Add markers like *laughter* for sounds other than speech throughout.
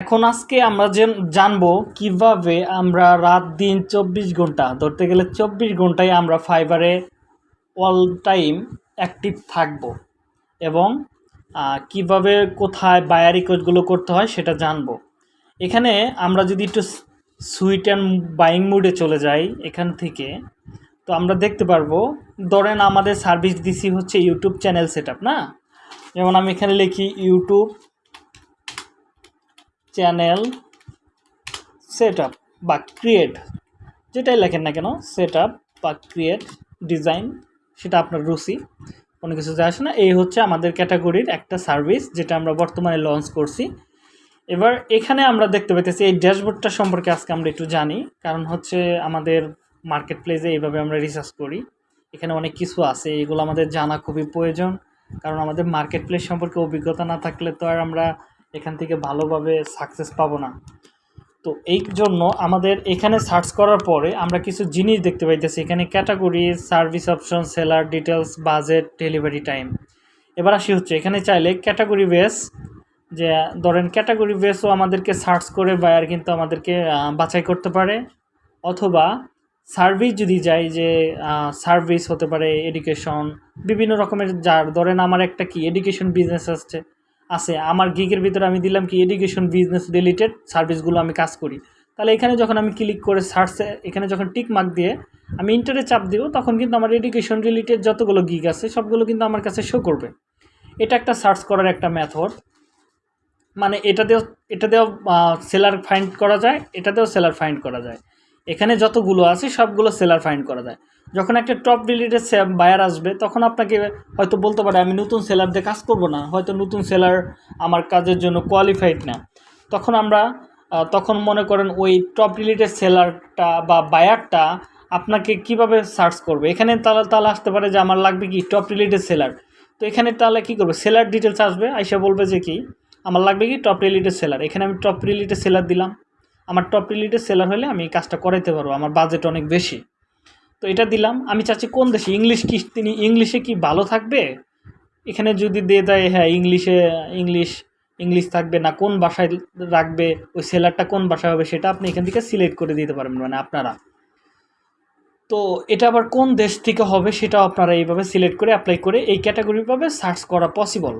এখন আজকে আমরা যে জানব কীভাবে আমরা রাত দিন চব্বিশ ঘণ্টা, ধরতে গেলে চব্বিশ ঘন্টায় আমরা ফাইবারে অল টাইম অ্যাক্টিভ থাকব এবং কীভাবে কোথায় বায়ার রিকোয়েস্টগুলো করতে হয় সেটা জানব। এখানে আমরা যদি একটু সুইট অ্যান্ড বাইং মুডে চলে যাই এখান থেকে, তো আমরা দেখতে পারব, ধরেন আমাদের সার্ভিস দিছি হচ্ছে ইউটিউব চ্যানেল সেট না? যেমন আমি এখানে লিখি ইউটিউব চ্যানেল সেট বা ক্রিয়েট যেটাই লেখেন না কেন সেট আপ বা ক্রিয়েট ডিজাইন সেটা আপনার রুচি, কোনো কিছু যায় আসে না। এই হচ্ছে আমাদের ক্যাটাগরির একটা সার্ভিস যেটা আমরা বর্তমানে লঞ্চ করছি। এবার এখানে আমরা দেখতে পাইতেছি, এই ড্যাশবোর্ডটা সম্পর্কে আজকে আমরা একটু জানি, কারণ হচ্ছে আমাদের মার্কেট প্লেসে এইভাবে আমরা রিসার্চ করি। এখানে অনেক কিছু আছে, এগুলো আমাদের জানা খুবই প্রয়োজন, কারণ আমাদের মার্কেট প্লেস সম্পর্কে অভিজ্ঞতা না থাকলে তো আর আমরা এখান থেকে ভালোভাবে সাকসেস পাবো না। তো এই জন্য আমাদের এখানে সার্চ করার পরে আমরা কিছু জিনিস দেখতে পাইতেছি। এখানে category service option seller details budget delivery time এবার আসি হচ্ছে, এখানে চাইলে ক্যাটাগরি বেস যে, ধরেন ক্যাটাগরি বেসও আমাদেরকে সার্চ করে বায়ার কিন্তু আমাদেরকে বাছাই করতে পারে। অথবা সার্ভিস যদি যাই যে সার্ভিস হতে পারে এডুকেশন বিভিন্ন রকমের যার, ধরেন আমার একটা কি এডুকেশন বিজনেস আসছে। আছে। আমার গিগের ভিতরে আমি দিলাম কি এডুকেশন বিজনেস রিলেটেড সার্ভিসগুলো আমি কাজ করি। তাহলে এখানে যখন আমি ক্লিক করে সার্চে এখানে যখন টিক মার্ক দিয়ে আমি ইন্টারে চাপ দিব, তখন কিন্তু আমার এডুকেশন রিলেটেড যতগুলো গিগ আছে, সবগুলো কিন্তু আমার কাছে শো করবে। এটা একটা সার্চ করার একটা মেথড মানে এটা দিয়েও এটা দিয়েও সেলার ফাইন্ড করা যায়, এটা দিয়েও সেলার ফাইন্ড করা যায়। এখানে যতগুলো আছে, সবগুলো সেলার ফাইন্ড করা যায়। যখন একটা টপ রিলেটেড বায়ার আসবে, তখন আপনাকে হয়তো বলতে পারে, আমি নতুন সেলার দিয়ে কাজ করব না, হয়তো নতুন সেলার আমার কাজের জন্য কোয়ালিফাইড না। তখন আমরা তখন মনে করেন ওই টপ রিলেটেড সেলারটা বা বায়ারটা আপনাকে কীভাবে সার্চ করবে? এখানে তাহলে তাহলে আসতে পারে যে আমার লাগবে কি টপ রিলেটেড সেলার তো এখানে তাহলে কী করবে? সেলার ডিটেলস আসবে, আইসা বলবে যে কি, আমার লাগবে কি টপ রিলেটেড সেলার এখানে আমি টপ রিলেটেড সেলার দিলাম। আমার টপ রিলেটেড সেলার হলে আমি কাজটা করাইতে পারব, আমার বাজেট অনেক বেশি। তো এটা দিলাম। আমি চাচ্ছি কোন দেশে? ইংলিশ কি তিনি, ইংলিশে কি ভালো থাকবে? এখানে যদি দিয়ে দেয় হ্যাঁ ইংলিশে, ইংলিশ ইংলিশ থাকবে না, কোন ভাষায় রাখবে, ওই সেলারটা কোন ভাষায় হবে সেটা আপনি এখান থেকে সিলেক্ট করে দিতে পারবেন মানে আপনারা। তো এটা আবার কোন দেশ থেকে হবে সেটাও আপনারা এইভাবে সিলেক্ট করে অ্যাপ্লাই করে এই ক্যাটাগরিভাবে সার্চ করা পসিবল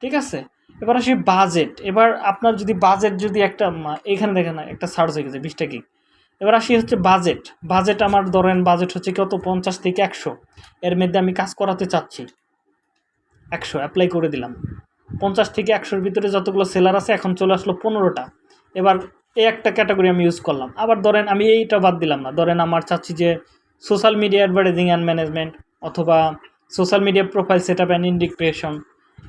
ঠিক আছে? এবার আসি বাজেট এবার আপনার যদি বাজেট যদি একটা এখানে দেখেন একটা সার্চ হয়ে গেছে বিশটা কি এবার আসি হচ্ছে বাজেট বাজেট আমার ধরেন বাজেট হচ্ছে কত? পঞ্চাশ থেকে একশো। এর মধ্যে আমি কাজ করাতে চাচ্ছি। একশো অ্যাপ্লাই করে দিলাম। পঞ্চাশ থেকে একশোর ভিতরে যতগুলো সেলার আছে, এখন চলে আসলো পনেরোটা। এবার এই একটা ক্যাটাগরি আমি ইউজ করলাম। আবার ধরেন আমি এইটা বাদ দিলাম না। ধরেন আমার চাচ্ছি যে social media advertising and management অথবা social media profile set up and ইন্ডিক্রেশন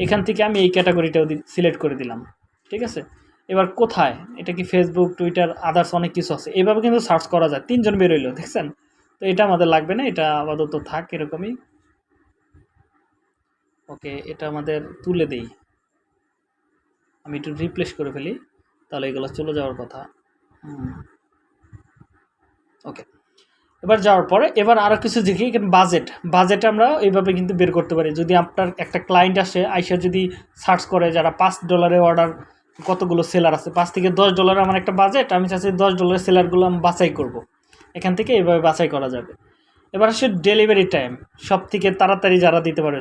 এখান থেকে আমি এই ক্যাটাগরিটাও সিলেক্ট করে দিলাম। ঠিক আছে? এবার কোথায়? এটা কি ফেসবুক টুইটার আদার্স অনেক কিছু আছে। এইভাবে কিন্তু সার্চ করা যায়। তিনজন বেরোইলো, দেখছেন? তো এটা আমাদের লাগবে না, এটা আপাতত থাক, এরকমই। ওকে, এটা আমাদের তুলে দেই। আমি একটু রিপ্লেস করে ফেলি, তাহলে এগুলো চলে যাওয়ার কথা। ওকে। এবার যাওয়ার পরে, এবার আরও কিছু দেখি, এখানে বাজেট বাজেট আমরা এইভাবে কিন্তু বের করতে পারি। যদি আপনার একটা ক্লায়েন্ট আসে, আইসা যদি সার্চ করে যারা পাঁচ ডলারে অর্ডার কতগুলো সেলার আছে? পাঁচ থেকে দশ ডলার আমার একটা বাজেট আমি চাচ্ছি দশ ডলারের সেলারগুলো আমি বাছাই করব। এখান থেকে এভাবে বাছাই করা যাবে। এবার আসে ডেলিভারি টাইম সব থেকে তাড়াতাড়ি যারা দিতে পারে,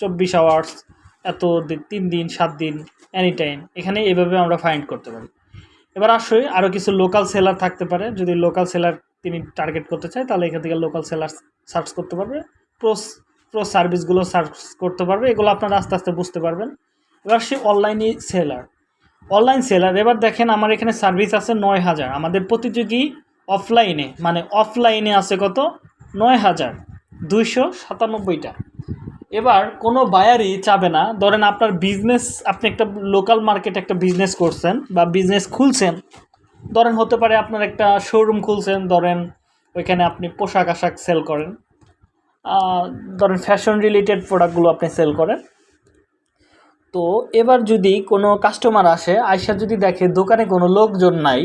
চব্বিশ আওয়ার্স এত তিন দিন, সাত দিন এনি টাইম এখানে এভাবে আমরা ফাইন্ড করতে পারি। এবার আসলে আরও কিছু লোকাল সেলার থাকতে পারে। যদি লোকাল সেলার তিনি টার্গেট করতে চায়, তাহলে এখান থেকে লোকাল সেলার সার্চ করতে পারবে। প্রোস প্রো সার্ভিসগুলো সার্চ করতে পারবে। এগুলো আপনারা আস্তে আস্তে বুঝতে পারবেন। এবার সে অনলাইনে সেলার অনলাইন সেলার এবার দেখেন আমার এখানে সার্ভিস আছে নয় হাজার। আমাদের প্রতিযোগী অফলাইনে মানে অফলাইনে আছে কত? নয় হাজার দুইশো সাতানব্বইটা। এবার কোনো বায়ারই চাবে না। ধরেন আপনার বিজনেস আপনি একটা লোকাল মার্কেটে একটা বিজনেস করছেন বা বিজনেস খুলছেন। ধরেন হতে পারে আপনার একটা শোরুম খুলছেন, ধরেন ওইখানে আপনি পোশাক আশাক সেল করেন। ধরেন ফ্যাশন রিলেটেড প্রোডাক্টগুলো আপনি সেল করেন। তো এবার যদি কোনো কাস্টমার আসে আয়সা যদি দেখে দোকানে কোনো লোকজন নাই,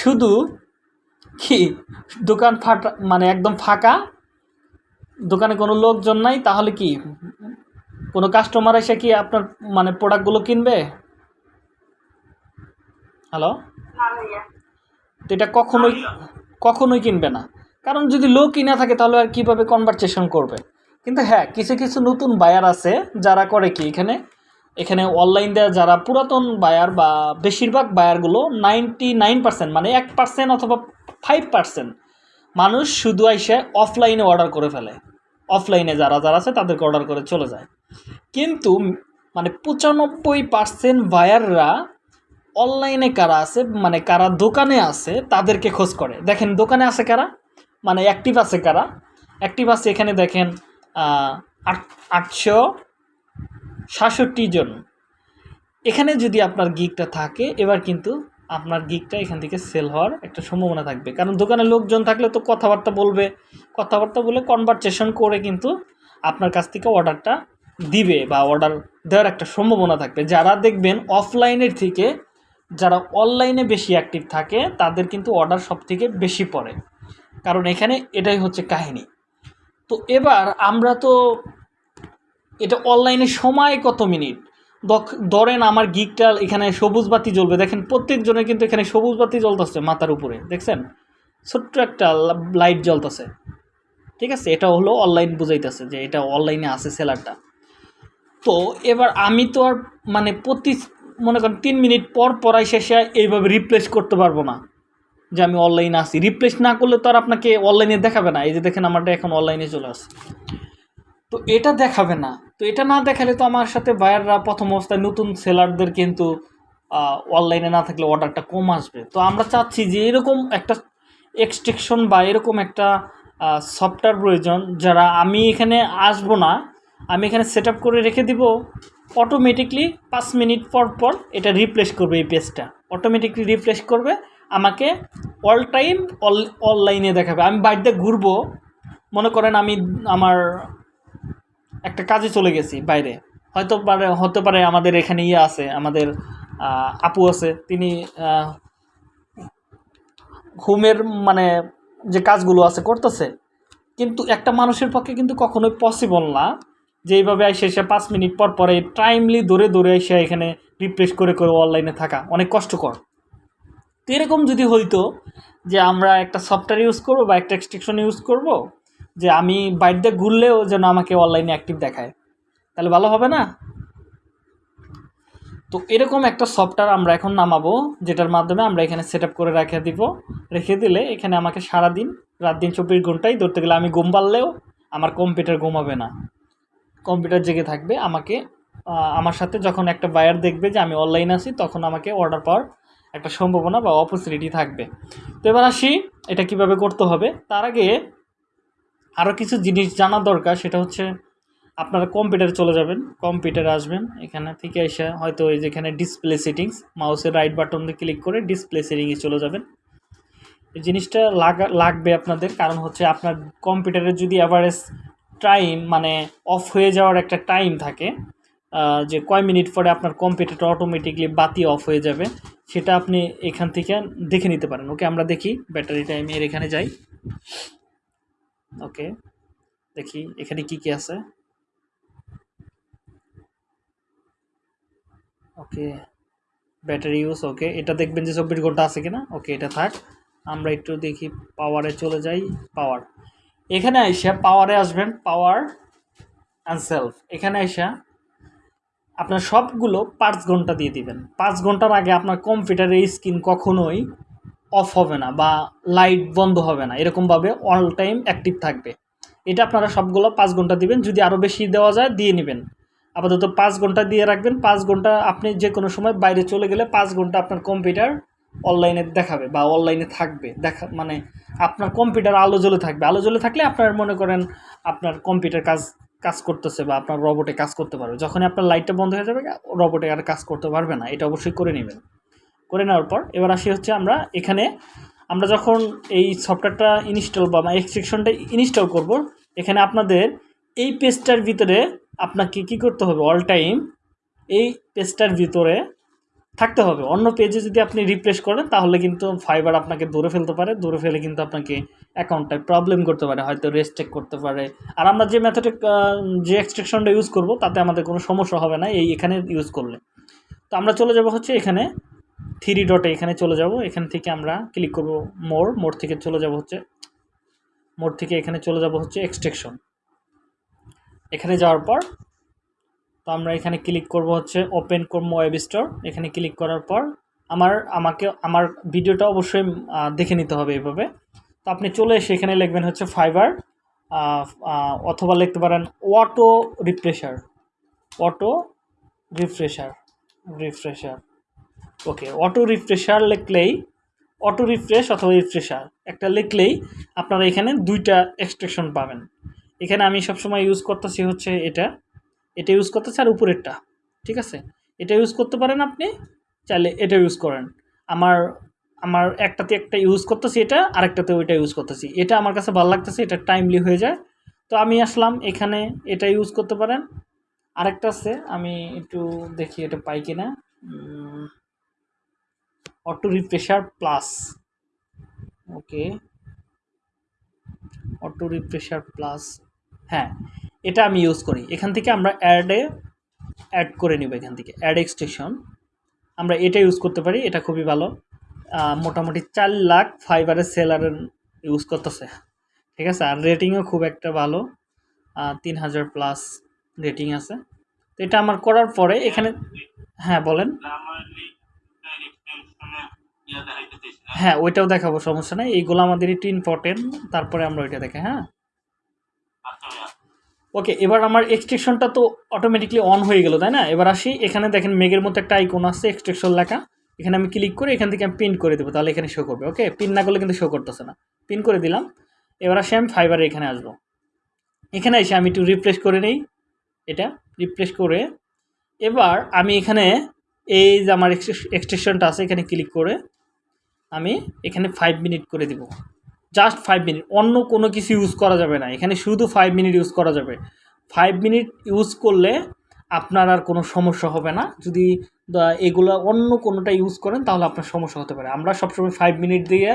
শুধু কি দোকান ফাটা মানে একদম ফাঁকা, দোকানে কোনো লোকজন নাই, তাহলে কি কোনো কাস্টমার এসে কি আপনার মানে প্রোডাক্টগুলো কিনবে? হ্যালো তো এটা কখনোই কখনোই কিনবে না। কারণ যদি লো কিনা থাকে, তাহলে আর কীভাবে কনভারসেশন করবে? কিন্তু হ্যাঁ কিছু কিছু নতুন বায়ার আছে, যারা করে কি এখানে? এখানে অনলাইন দেওয়া যারা পুরাতন বায়ার বা বেশিরভাগ বায়ারগুলো নাইনটি নাইন পার্সেন্ট মানে এক পার্সেন্ট অথবা ফাইভ পার্সেন্ট মানুষ শুধু এসে অফলাইনে অর্ডার করে ফেলে। অফলাইনে যারা যারা আছে তাদেরকে অর্ডার করে চলে যায়। কিন্তু মানে পঁচানব্বই পার্সেন্ট বায়াররা অনলাইনে কারা আছে মানে কারা দোকানে আছে, তাদেরকে খোঁজ করে। দেখেন দোকানে আছে কারা? মানে অ্যাক্টিভ আছে কারা? অ্যাক্টিভ আছে এখানে দেখেন আট, আটশো সাতষট্টি জন। এখানে যদি আপনার গিকটা থাকে, এবার কিন্তু আপনার গিকটা এখান থেকে সেল হওয়ার একটা সম্ভাবনা থাকবে। কারণ দোকানে লোকজন থাকলে তো কথাবার্তা বলবে। কথাবার্তা বলে কনভারসেশন করে কিন্তু আপনার কাছ থেকে অর্ডারটা দিবে বা অর্ডার দেওয়ার একটা সম্ভাবনা থাকবে। যারা দেখবেন অফলাইনের থেকে, যারা অনলাইনে বেশি অ্যাক্টিভ থাকে, তাদের কিন্তু অর্ডার সব থেকে বেশি পড়ে। কারণ এখানে এটাই হচ্ছে কাহিনী। তো এবার আমরা তো এটা অনলাইনে সময় কত মিনিট? ধরেন আমার গিকটা এখানে সবুজ বাতি জ্বলবে। দেখেন প্রত্যেকজনের কিন্তু এখানে সবুজ বাতি জ্বলতেছে মাথার উপরে, দেখছেন? ছোট্ট একটা লাইট জ্বলতেছে। ঠিক আছে? এটা হলো অনলাইন বুঝাইতেছে যে এটা অনলাইনে আছে সেলারটা। তো এবার আমি তো আর মানে প্রতি মনে করেন তিন মিনিট পর পরাই শেষে এইভাবে রিপ্লেস করতে পারব না। যে আমি অনলাইনে আসি রিপ্লেস না করলে তো আর আপনাকে অনলাইনে দেখাবে না। এই যে দেখেন আমারটা এখন অনলাইনে চলে আসে তো এটা দেখাবে না। তো এটা না দেখালে তো আমার সাথে বায়াররা প্রথম অবস্থায় নতুন সেলারদের কিন্তু অনলাইনে না থাকলে অর্ডারটা কম আসবে। তো আমরা চাচ্ছি যে এরকম একটা এক্সট্রিকশন বা এরকম একটা সফটওয়্যার প্রয়োজন যারা আমি এখানে আসব না, আমি এখানে সেট করে রেখে দিব অটোমেটিকলি পাঁচ মিনিট পর পর এটা রিপ্লেস করবে এই পেজটা অটোমেটিকলি রিপ্লেস করবে, আমাকে অল টাইম অল অনলাইনে দেখাবে। আমি বাড়িতে ঘুরবো, মনে করেন আমি আমার একটা কাজে চলে গেছি বাইরে। হয়তো পারে, হতে পারে আমাদের এখানে ইয়ে আছে, আমাদের আপু আছে, তিনি হোমের মানে যে কাজগুলো আছে করতেছে। কিন্তু একটা মানুষের পক্ষে কিন্তু কখনোই পসিবল না যে এইভাবে এসে এসে পাঁচ মিনিট পর পরে টাইমলি দৌড়ে দৌড়ে এসে এখানে রিপ্লেস করে করে অনলাইনে থাকা অনেক কষ্টকর। তো এরকম যদি হইতো যে আমরা একটা সফটওয়্যার ইউজ করব বা একটা এক্সট্রিকশন ইউজ করব যে আমি বাড়িতে ঘুরলেও যেন আমাকে অনলাইনে অ্যাক্টিভ দেখায়। তাহলে ভালো হবে না? তো এরকম একটা সফটওয়্যার আমরা এখন নামাবো, যেটার মাধ্যমে আমরা এখানে সেট করে রেখে দিব। রেখে দিলে এখানে আমাকে সারাদিন রাত দিন চব্বিশ ঘন্টাই ধরতে গেলে আমি ঘুম পারলেও আমার কম্পিউটার ঘুমাবে না। কম্পিউটার জেগে থাকবে, আমাকে আমার সাথে যখন একটা বায়ার দেখবে যে আমি অনলাইন আছি, তখন আমাকে অর্ডার পাওয়ার একটা সম্ভাবনা বা অপরচুনিটি থাকবে। তো এবার আসি, এটা কীভাবে করতে হবে? তার আগে আরও কিছু জিনিস জানা দরকার, সেটা হচ্ছে আপনারা কম্পিউটারে চলে যাবেন কম্পিউটারে আসবেন, এখানে থেকে এসে হয়তো ওই যেখানে ডিসপ্লে সেটিংস মাউসের রাইট বাটন দিয়ে ক্লিক করে ডিসপ্লে সেটিংয়ে চলে যাবেন। এই জিনিসটা লাগা, লাগবে আপনাদের, কারণ হচ্ছে আপনার কম্পিউটারের যদি অ্যাভারেজ টাইম মানে অফ হয়ে যাওয়ার একটা টাইম থাকে যে কয় মিনিট পরে আপনার কম্পিউটারটা অটোমেটিকলি বাতি অফ হয়ে যাবে, সেটা আপনি এখান থেকে দেখে নিতে পারেন। ওকে আমরা দেখি ব্যাটারি টাইমের এখানে যাই। ওকে, দেখি এখানে কি কি আছে। ওকে, ব্যাটারি ইউজ ওকে, এটা দেখবেন যে চব্বিশ ঘণ্টা আছে কিনা? ওকে, এটা থাক, আমরা একটু দেখি পাওয়ারে চলে যাই পাওয়ার এখানে আইসা পাওয়ারে আসবেন পাওয়ার অ্যান্ড সেলফ এখানে আইসা আপনার সবগুলো পাঁচ ঘণ্টা দিয়ে দিবেন। পাঁচ ঘণ্টার আগে আপনার কম্পিউটারের স্ক্রিন কখনোই অফ হবে না বা লাইট বন্ধ হবে না। এরকমভাবে অল টাইম অ্যাক্টিভ থাকবে। এটা আপনারা সবগুলো পাঁচ ঘণ্টা দিবেন। যদি আরও বেশি দেওয়া যায়, দিয়ে নেবেন। আপাতত পাঁচ ঘণ্টা দিয়ে রাখবেন। পাঁচ ঘণ্টা আপনি যে কোনো সময় বাইরে চলে গেলে পাঁচ ঘণ্টা আপনার কম্পিউটার অনলাইনে দেখাবে বা অনলাইনে থাকবে। দেখা মানে আপনার কম্পিউটার আলো জ্বলে থাকবে। আলো জ্বলে থাকলে আপনার মনে করেন আপনার কম্পিউটার কাজ কাজ করতেছে বা আপনার রবটে কাজ করতে পারবে। যখনই আপনার লাইটটা বন্ধ হয়ে যাবে রবটে আর কাজ করতে পারবে না। এটা অবশ্যই করে নেবেন। করে নেওয়ার পর, এবার আসি হচ্ছে আমরা এখানে, আমরা যখন এই সফটওয়্যারটা ইনস্টল বা এক্সট্রিকশনটা ইনস্টল করব, এখানে আপনাদের এই পেজটার ভিতরে আপনাকে কি করতে হবে? অল টাইম এই পেজটার ভিতরে থাকতে হবে। অন্য পেজে যদি আপনি রিপ্লেস করেন, তাহলে কিন্তু ফাইবার আপনাকে ধরে ফেলতে পারে, ধরে ফেলে কিন্তু আপনাকে অ্যাকাউন্টটায় প্রবলেম করতে পারে, হয়তো রেস্ট্রেক করতে পারে। আর আমরা যে মেথডে যে এক্সট্রাকশনটা ইউজ করব, তাতে আমাদের কোনো সমস্যা হবে না, এই এখানে ইউজ করলে। তো আমরা চলে যাব হচ্ছে এখানে থ্রি ডটে এখানে চলে যাব। এখান থেকে আমরা ক্লিক করব মোর। মোর থেকে চলে যাব হচ্ছে, মোর থেকে এখানে চলে যাব হচ্ছে এক্সট্রেকশন। এখানে যাওয়ার পর, তো আমরা এখানে ক্লিক করব হচ্ছে ওপেন করব ওয়েব স্টোর। এখানে ক্লিক করার পর আমার, আমাকে, আমার ভিডিওটা অবশ্যই দেখে নিতে হবে এভাবে। তো আপনি চলে এসে এখানে লিখবেন হচ্ছে ফাইবার অথবা লিখতে পারেন auto refresher. Auto refresher refresher. Okay auto refresher লিখলেই অটো রিফ্রেশ অথবা রিফ্রেশার একটা লিখলেই আপনারা এখানে দুইটা এক্সট্রেকশন পাবেন। এখানে আমি সবসময় ইউজ করতেছি হচ্ছে এটা এটা ইউজ করতেছি আর উপরেরটা, ঠিক আছে? এটা ইউজ করতে পারেন আপনি, চাইলে এটা ইউজ করেন। আমার আমার একটাতে একটা ইউজ করতেছি এটা, আরেকটাতে ওইটা ইউজ করতেছি। এটা আমার কাছে ভালো লাগতেছে, এটা টাইমলি হয়ে যায়। তো আমি আসলাম, এখানে এটা ইউজ করতে পারেন। আরেকটা আছে, আমি একটু দেখি এটা পাই কিনা। Auto refresher plus. Okay. Auto refresher plus. হ্যাঁ এটা আমি ইউজ করি। এখান থেকে আমরা অ্যাডে অ্যাড করে নিব এখান থেকে। অ্যাড এক্সটেশন আমরা এটা ইউজ করতে পারি, এটা খুবই ভালো। মোটামুটি চার লাখ ফাইবারের সেলারের ইউজ করতেছে। ঠিক আছে? আর রেটিংও খুব একটা ভালো। তিন হাজার প্লাস রেটিং আছে। তো এটা আমার করার পরে এখানে হ্যাঁ বলেন। হ্যাঁ ওইটাও দেখাবো, সমস্যা নাই। এইগুলো আমাদের একটু ইম্পর্টেন্ট তারপরে আমরা ওইটা দেখে হ্যাঁ? ওকে এবার আমার এক্সট্রেকশনটা তো অটোমেটিকলি অন হয়ে গেল, তাই না? এবার আসি, এখানে দেখেন মেঘের মতো একটা আইকন আছে এক্সট্রেকশন লেখা। এখানে আমি ক্লিক করে এখান থেকে আমি পিন করে দেবো, তাহলে এখানে শো করবে ওকে পিন না করলে কিন্তু শো করতেছে না। পিন করে দিলাম। এবার আসি আমি ফাইবারে এখানে আসব। এখানে এসে আমি একটু রিফ্রেশ করে নিই, এটা রিফ্রেশ করে। এবার আমি এখানে এই যে আমার এক্সটেনশনটা আছে, এখানে ক্লিক করে আমি এখানে ফাইভ মিনিট করে দিব। জাস্ট ফাইভ মিনিট অন্য কোনো কিছু ইউজ করা যাবে না। এখানে শুধু ফাইভ মিনিট ইউজ করা যাবে। ফাইভ মিনিট ইউজ করলে আপনার আর কোনো সমস্যা হবে না। যদি এগুলো অন্য কোনোটা ইউজ করেন, তাহলে আপনার সমস্যা হতে পারে। আমরা সবসময় ফাইভ মিনিট দিয়ে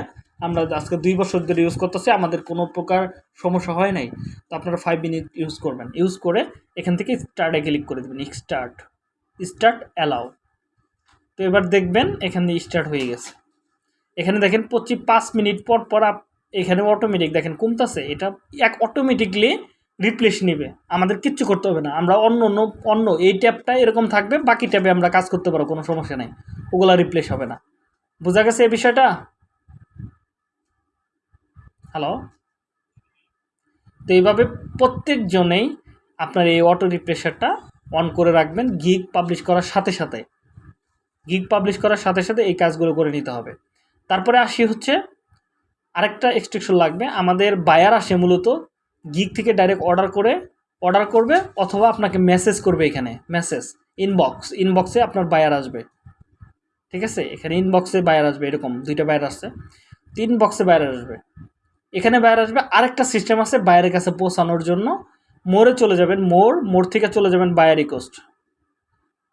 আমরা আজকে দুই বছর ধরে ইউজ করতেছি, আমাদের কোনো প্রকার সমস্যা হয় নাই। তো আপনারা ফাইভ মিনিট ইউজ করবেন। ইউজ করে এখান থেকে স্টার্টে ক্লিক করে দেবেন স্টার্ট স্টার্ট অ্যালাউ তো এবার দেখবেন এখানে স্টার্ট হয়ে গেছে। এখানে দেখেন পঁচিশ, পাঁচ মিনিট পর পর এখানে অটোমেটিক দেখেন কমতাছে। এটা এক অটোমেটিকলি রিপ্লেস নেবে। আমাদের কিচ্ছু করতে হবে না। আমরা অন্য অন্য অন্য এই ট্যাবটা এরকম থাকবে, বাকি ট্যাবে আমরা কাজ করতে পারব, কোনো সমস্যা নেই। ওগুলা রিপ্লেস হবে না। বোঝা গেছে এই বিষয়টা? হ্যালো তো এইভাবে প্রত্যেকজনেই আপনার এই অটো রিপ্রেশারটা অন করে রাখবেন গিগ পাবলিশ করার সাথে সাথে। গিগ পাবলিশ করার সাথে সাথে এই কাজগুলো করে নিতে হবে। তারপরে আসি হচ্ছে আরেকটা এক্সট্রেকশন লাগবে। আমাদের বায়ার আসে মূলত গিগ থেকে ডাইরেক্ট অর্ডার করে অর্ডার করবে অথবা আপনাকে মেসেজ করবে এখানে মেসেজ ইনবক্স ইনবক্সে আপনার বায়ার আসবে। ঠিক আছে? এখানে ইনবক্সে বায়ার আসবে, এরকম দুইটা বায়ার আসছে। তিন বক্সে বায়ার আসবে। এখানে বায়ার আসবে, আরেকটা সিস্টেম আছে বায়ারের কাছে পৌঁছানোর জন্য। মোড়ে চলে যাবেন মোর মোড় থেকে চলে যাবেন বায়ার রিকোয়েস্ট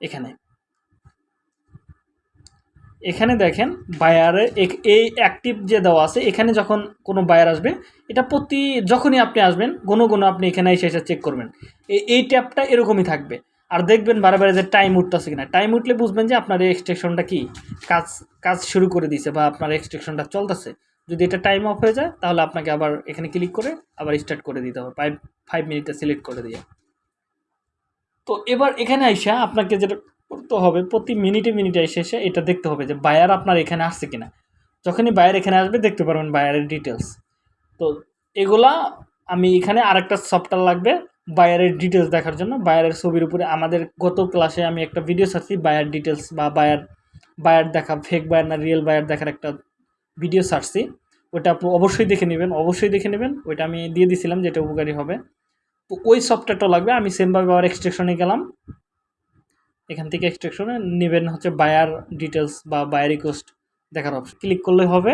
এখানে। এখানে দেখেন বায়ারে এই অ্যাক্টিভ যে দেওয়া আছে, এখানে যখন কোনো বায়ার আসবে, এটা প্রতি যখনই আপনি আসবেন কোনো কোনো আপনি এখানে এসে এসে চেক করবেন। এই ট্যাপটা এরকমই থাকবে। আর দেখবেন বারে বারে যে টাইম উঠতেছে কিনা। টাইম উঠলে বুঝবেন যে আপনার এই এক্সট্রেকশনটা কি? কাজ কাজ শুরু করে দিয়েছে বা আপনার এক্সট্রেকশনটা চলতেছে। যদি এটা টাইম অফ হয়ে যায়, তাহলে আপনাকে আবার এখানে ক্লিক করে আবার স্টার্ট করে দিতে হবে। ফাইভ ফাইভ মিনিটে সিলেক্ট করে দিয়ে। তো এবার এখানে আইসা আপনাকে যেটা করতে হবে, প্রতি মিনিটে মিনিটে এসে এটা দেখতে হবে যে বায়ার আপনার এখানে আসছে কিনা। যখনই বায়ার এখানে আসবে, দেখতে পারবেন বায়ারের ডিটেলস তো এগুলা আমি এখানে আরেকটা সফটওয়্যার লাগবে বায়ারের ডিটেলস দেখার জন্য। বায়ারের ছবির উপরে আমাদের গত ক্লাসে আমি একটা ভিডিও ছাড়ছি বায়ার ডিটেলস বা বায়ার বায়ার দেখা ফেক বায়ার না রিয়েল বায়ার দেখার একটা ভিডিও ছাড়ছি। ওটা আপনি অবশ্যই দেখে নেবেন, অবশ্যই দেখে নেবেন। ওইটা আমি দিয়ে দিয়েছিলাম যেটা উপকারী হবে। তো ওই সফটওয়্যারটা লাগবে, আমি সেমভাবে আবার এক্সট্রেকশনে গেলাম। এখান থেকে এক্সট্রেকশনে নেবেন হচ্ছে বায়ার ডিটেলস বা বায়ার রিকোয়েস্ট দেখার অপশন ক্লিক করলে হবে।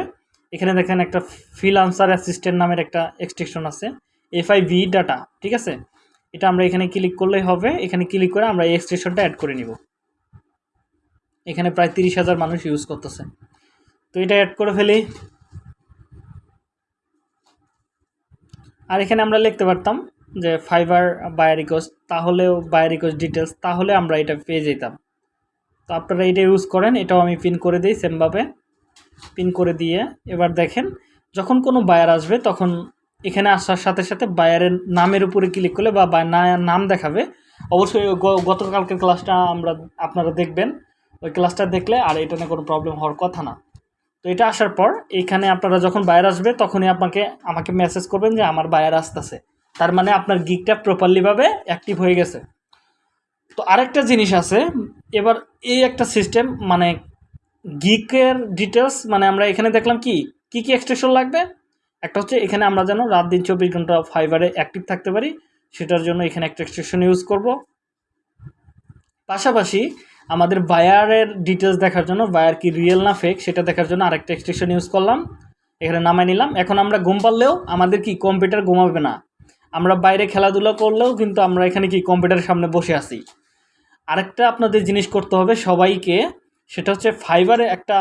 এখানে দেখেন একটা ফিল আনসার অ্যাসিস্ট্যান্ট নামের একটা এক্সট্রেকশন আছে। এফআই ভি ডাটা ঠিক আছে? এটা আমরা এখানে ক্লিক করলেই হবে। এখানে ক্লিক করে আমরা এই এক্সট্রেকশনটা অ্যাড করে নিব। এখানে প্রায় তিরিশ হাজার মানুষ ইউজ করতেছে। তো এটা অ্যাড করে ফেলি। আর এখানে আমরা লিখতে পারতাম যে ফাইবার বায়ার রিকোয়েস্ট তাহলেও বায়ার রিকোয়েস্ট ডিটেলস তাহলে আমরা এটা পেয়ে যেতাম। তো আপনারা এটা ইউজ করেন, এটাও আমি পিন করে দিই সেমভাবে পিন করে দিয়ে, এবার দেখেন, যখন কোনো বায়ার আসবে, তখন এখানে আসার সাথে সাথে বায়ারের নামের উপরে ক্লিক করলে বা নাম দেখাবে, অবশ্যই গ- গতকালকের ক্লাসটা আমরা, আপনারা দেখবেন। ওই ক্লাসটা দেখলে আর এটা নিয়ে কোনো প্রবলেম হওয়ার কথা না। তো এটা আসার পর, এখানে আপনারা যখন বায়ার আসবে, তখনই আপনাকে, আমাকে মেসেজ করবেন যে আমার বায়ার আসতেছে। তার মানে আপনার গিকটা প্রপারলিভাবে অ্যাক্টিভ হয়ে গেছে। তো আরেকটা জিনিস আছে, এবার এই একটা সিস্টেম মানে গিকের ডিটেলস মানে আমরা এখানে দেখলাম কি কি কি এক্সটেনশন লাগবে? একটা হচ্ছে এখানে আমরা যেন রাত দিন চব্বিশ ঘণ্টা ফাইবারে অ্যাক্টিভ থাকতে পারি, সেটার জন্য এখানে একটা এক্সটেনশন ইউজ করব। পাশাপাশি আমাদের বায়ারের ডিটেলস দেখার জন্য বায়ার কি রিয়েল না ফেক সেটা দেখার জন্য আরেকটা এক্সটেনশন ইউজ করলাম। এখানে নামাই নিলাম। এখন আমরা ঘুম পারলেও আমাদের কি কম্পিউটার ঘুমাবে না? আমরা বাইরে খেলাধুলা করলেও কিন্তু আমরা এখানে কি কম্পিউটারের সামনে বসে আছি। আরেকটা আপনাদের জিনিস করতে হবে সবাইকে, সেটা হচ্ছে ফাইবারে একটা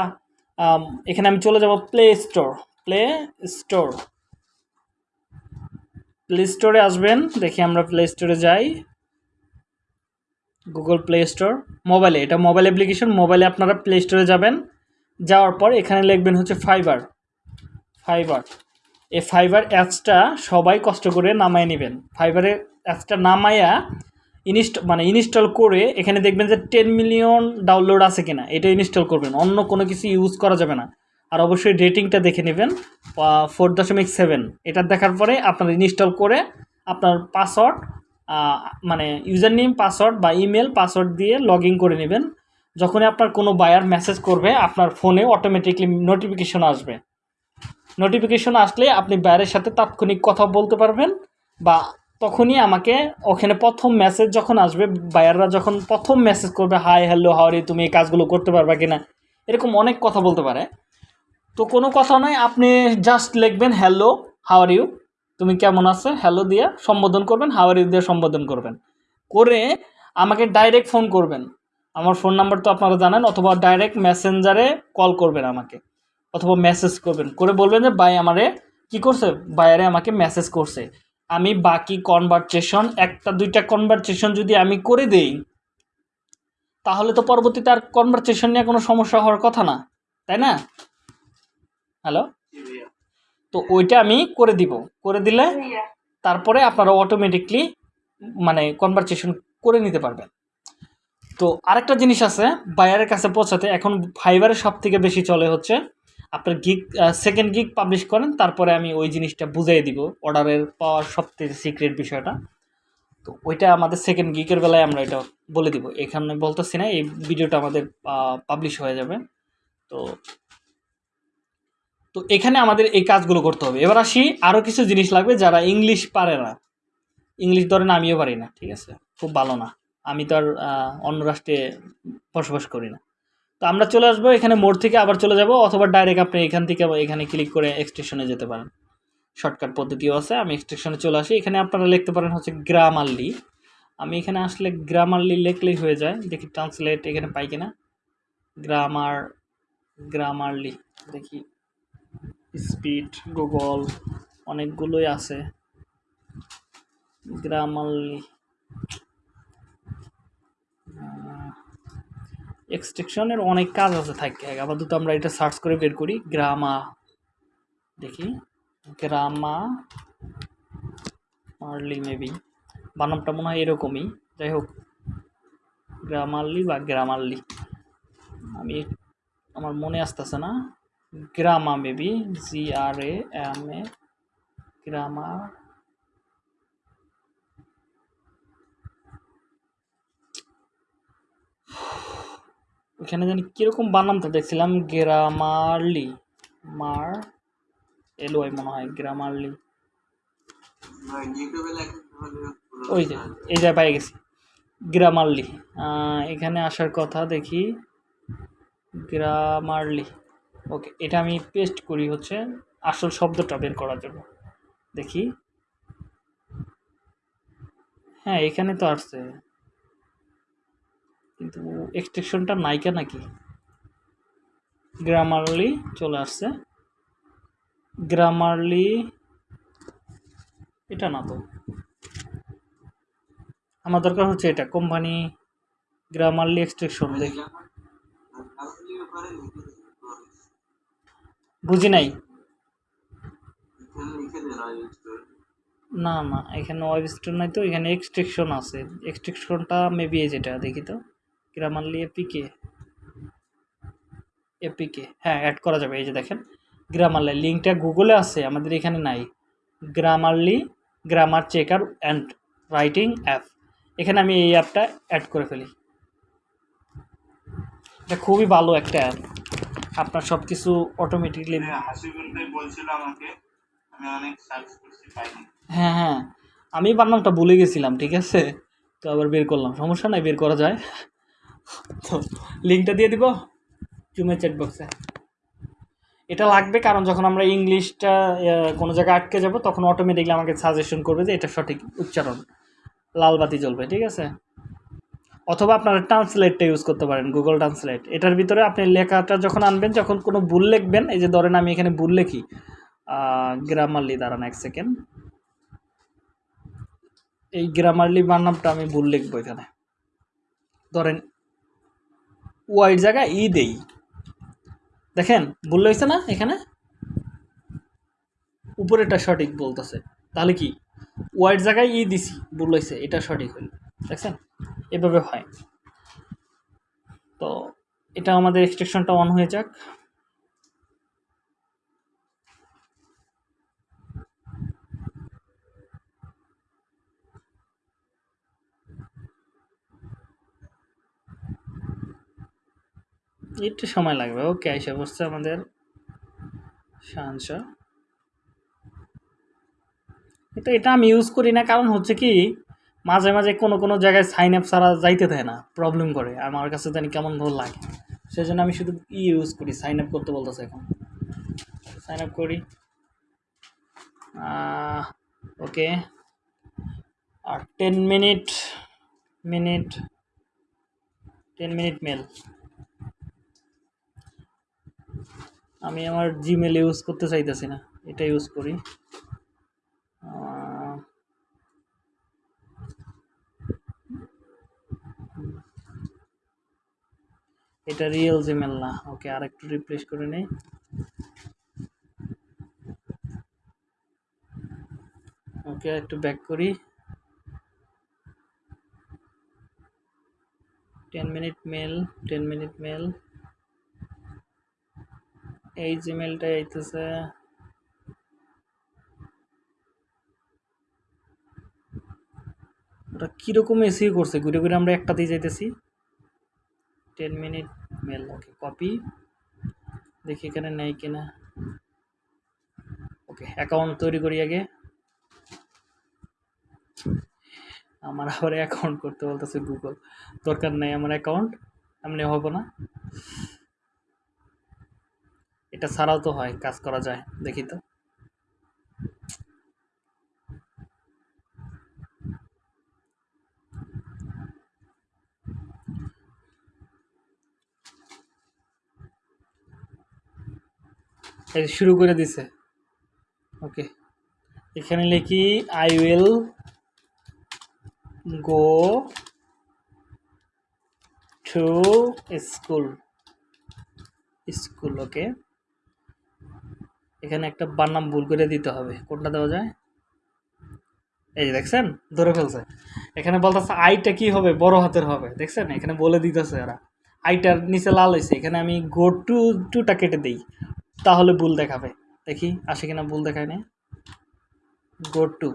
এখানে আমি চলে যাব play store play store play স্টোরে আসবেন, দেখি আমরা প্লে স্টোরে যাই। গুগল প্লে স্টোর মোবাইলে এটা মোবাইল অ্যাপ্লিকেশন মোবাইলে আপনারা প্লে স্টোরে যাবেন। যাওয়ার পর এখানে লিখবেন হচ্ছে ফাইবার ফাইবার এই ফাইবার অ্যাপসটা সবাই কষ্ট করে নামায় নেবেন। ফাইবারের অ্যাপসটা নামায়া ইনস্ট মানে ইনস্টল করে এখানে দেখবেন যে টেন মিলিয়ন ডাউনলোড আছে কিনা, এটা ইনস্টল করবেন। অন্য কোনো কিছু ইউজ করা যাবে না। আর অবশ্যই রেটিংটা দেখে নেবেন ফোর দশমিক সেভেন এটা দেখার পরে আপনার ইনস্টল করে আপনার পাসওয়ার্ড মানে ইউজার নেম পাসওয়ার্ড বা ইমেল পাসওয়ার্ড দিয়ে লগ করে নেবেন। যখনই আপনার কোনো বায়ার মেসেজ করবে, আপনার ফোনে অটোমেটিকলি নোটিফিকেশন আসবে। নোটিফিকেশন আসলে আপনি বায়ারের সাথে তাৎক্ষণিক কথা বলতে পারবেন বা তখনই আমাকে ওখানে প্রথম মেসেজ যখন আসবে বায়াররা যখন প্রথম মেসেজ করবে হাই হ্যালো হাওয়ারি তুমি এই কাজগুলো করতে পারবা কিনা? এরকম অনেক কথা বলতে পারে। তো কোনো কথা নয়, আপনি জাস্ট লিখবেন হ্যালো হাওয়ার ইউ তুমি কেমন আছে? হ্যালো দিয়ে সম্বোধন করবেন হাওয়ার ইউ দিয়ে সম্বোধন করবেন। করে আমাকে ডাইরেক্ট ফোন করবেন। আমার ফোন নাম্বার তো আপনারা জানেন, অথবা ডাইরেক্ট মেসেঞ্জারে কল করবেন আমাকে। অথবা মেসেজ করবেন। করে বলবেন যে ভাই আমারে কি করছে? বাইরে আমাকে মেসেজ করছে। আমি বাকি কনভারসেশন একটা দুইটা কনভারসেশন যদি আমি করে দেই তাহলে তো পরবর্তীতে আর কনভারসেশন নিয়ে কোনো সমস্যা হওয়ার কথা না। তাই না? হ্যালো তো ওইটা আমি করে দিব। করে দিলে তারপরে আপনারা অটোমেটিকলি মানে কনভারসেশন করে নিতে পারবেন। তো আরেকটা জিনিস আছে বায়ারের কাছে পৌঁছাতে। এখন ফাইবারের সব থেকে বেশি চলে হচ্ছে আপনার গিক সেকেন্ড গিগ পাবলিশ করেন, তারপরে আমি ওই জিনিসটা বুঝিয়ে দিব অর্ডারের পাওয়ার সব থেকে সিক্রেট বিষয়টা। তো ওইটা আমাদের সেকেন্ড গিকের বেলায় আমরা এটা বলে দিব। এখানে বলতেছি না, এই ভিডিওটা আমাদের পাবলিশ হয়ে যাবে। তো তো এখানে আমাদের এই কাজগুলো করতে হবে। এবার আসি আরও কিছু জিনিস লাগবে যারা ইংলিশ পারে না। ইংলিশ ধরেন আমিও পারি না, ঠিক আছে? খুব ভালো না। আমি তো আর অন্য রাষ্ট্রে বসবাস করি না। তো আমরা চলে আসব, এখানে মোড় থেকে আবার চলে যাব, অথবা ডাইরেক্ট আপনি এখান থেকে এখানে ক্লিক করে এক্সটেশনে যেতে পারেন। শর্টকাট পদ্ধতিও আছে, আমি এক্সটেশনে চলে আসি। এখানে আপনারা লিখতে পারেন হচ্ছে গ্রামারলি আমি এখানে আসলে গ্রামারলি লিখলেই হয়ে যায়। দেখি ট্রান্সলেট এখানে পাই কিনা। গ্রামার গ্রামারলি দেখি। স্পিড গুগল অনেকগুলোই আছে। গ্রামারলি এক্সটেকশনের অনেক কাজ আছে, থাকে। আপাতত আমরা এটা সার্চ করে বের করি। গ্রামা দেখি। গ্রামা মারলি মেবি বানামটা মনে হয় এরকমই। যাই হোক গ্রামারলি বা গ্রামারলি আমি আমার মনে আসতেছে না। Grammar maybe G R A M A grammar ওখানে জানি কীরকম বানামটা দেখছিলাম? গ্রামারলি মার এলো মনে হয় গ্রামারলি ওই যে, এই যে পাই গেছি। গ্রামারলি এখানে আসার কথা দেখি। গ্রামারলি ওকে এটা আমি পেস্ট করি হচ্ছে আসল শব্দটা বের করার জন্য। দেখি। হ্যাঁ এখানে তো আসছে। কিন্তু এক্সটেনশনটা নাইকা নাকি? গ্রামারলি চলে আসছে। গ্রামারলি এটা না তো। আমার দরকার হচ্ছে এটা, কোম্পানি গ্রামারলি এক্সটেনশন দেখি বুঝি নাই? না না, এখানে ওয়েব স্টোর নাই তো, এখানে এক্সট্রেকশন আছে। এক্সট্রেকশনটা মেবি যেটা, দেখি তো। গ্রামারলি এপিকে এপিকে হ্যাঁ অ্যাড করা যাবে এই যে দেখেন। গ্রামারলি লিঙ্কটা গুগলে আছে আমাদের এখানে নাই। Grammarly grammar checker and writing app এখানে আমি এই অ্যাপটা অ্যাড করে ফেলি। এটা খুবই ভালো একটা অ্যাপ আপনার সব কিছু অটোমেটিকলি হ্যাঁ হ্যাঁ। আমি বানামটা ভুলে গেছিলাম ঠিক আছে? তো আবার বের করলাম। সমস্যা নাই বের করা যায়। তো লিঙ্কটা দিয়ে দিব জুমের চ্যাট বক্সে এটা লাগবে কারণ যখন আমরা ইংলিশটা কোনো জায়গায় আটকে যাব, তখন অটোমেটিকলি আমাকে সাজেশন করবে যে এটা সঠিক উচ্চারণ। লাল বাতি জ্বলবে, ঠিক আছে? অথবা আপনারা ট্রান্সলেটটা ইউজ করতে পারেন গুগল ট্রান্সলেট এটার ভিতরে আপনি লেখাটা যখন আনবেন, যখন কোনো ভুল লিখবেন, এই যে ধরেন আমি এখানে ভুল লিখি গ্রামারলি দাঁড়ান এক সেকেন্ড এই গ্রামারলি বানামটা আমি ভুল লিখব এখানে। ধরেন ওয়াইড জায়গায় ই দেই। দেখেন, ভুল হয়েছে না এখানে? উপরেটা সঠিক বলতেছে। তাহলে কি? ওয়াইড জায়গায় ই দিছি, ভুল হয়েছে, এটা সঠিক হইল। দেখছেন? এভাবে হয়। তো এটা আমাদের এক্সট্রেকশনটা অন হয়ে যাক। একটু সময় লাগবে। ওকে এসে বসছে আমাদের তো এটা আমি ইউজ করি না, কারণ হচ্ছে কি, মাঝে মাঝে কোনো কোনো জায়গায় সাইন আপ ছাড়া যাইতে দেয় না প্রবলেম করে। আমার কাছে জানি কেমন ভালো লাগে। সেই জন্য আমি শুধু ই ইউজ করি সাইন আপ করতে বলতেছে এখন। সাইন আপ করি। ওকে আর ten minute minute ten minute mail আমি আমার জিমেল ইউজ করতে চাইতেছি না, এটা ইউজ করি। এটা রিয়েল জিমেল না। ওকে আর একটু রিপ্লেস করে নেই। ওকে একটু ব্যাক করি। Ten minute mail ten minute mail এই জিমেলটা আইতেছে। ওটা কীরকম এসি করছে? ঘুরে ঘুরে আমরা একটাতেই যাইতেছি। Ten minute mail okay, copy. দেখি এখানে নেই কিনা। ওকে, অ্যাকাউন্ট তৈরি করি আগে। আমার আবার অ্যাকাউন্ট করতে বলতেছে গুগল। দরকার নেই আমার অ্যাকাউন্ট, এমনি হব না। এটা ছাড়াও তো হয়, কাজ করা যায়, দেখি তো। শুরু করে দিছে। ওকে, এখানে লিখি I will go to school school, okay. এখানে একটা বানাম ভুল করে দিতে হবে। কোনটা দেওয়া যায়? এই যে দেখছেন? ধরে ফেলছে। এখানে বলতেছে, আইটা কি হবে? বড় হাতের হবে। দেখছেন? এখানে বলে দিতেছে এরা। আইটার নিচে লাল হয়েছে। এখানে আমি গো টু, টুটা কেটে দিই। তাহলে ভুল দেখাবে। দেখি, আসে কিনা ভুল দেখায় না গো টু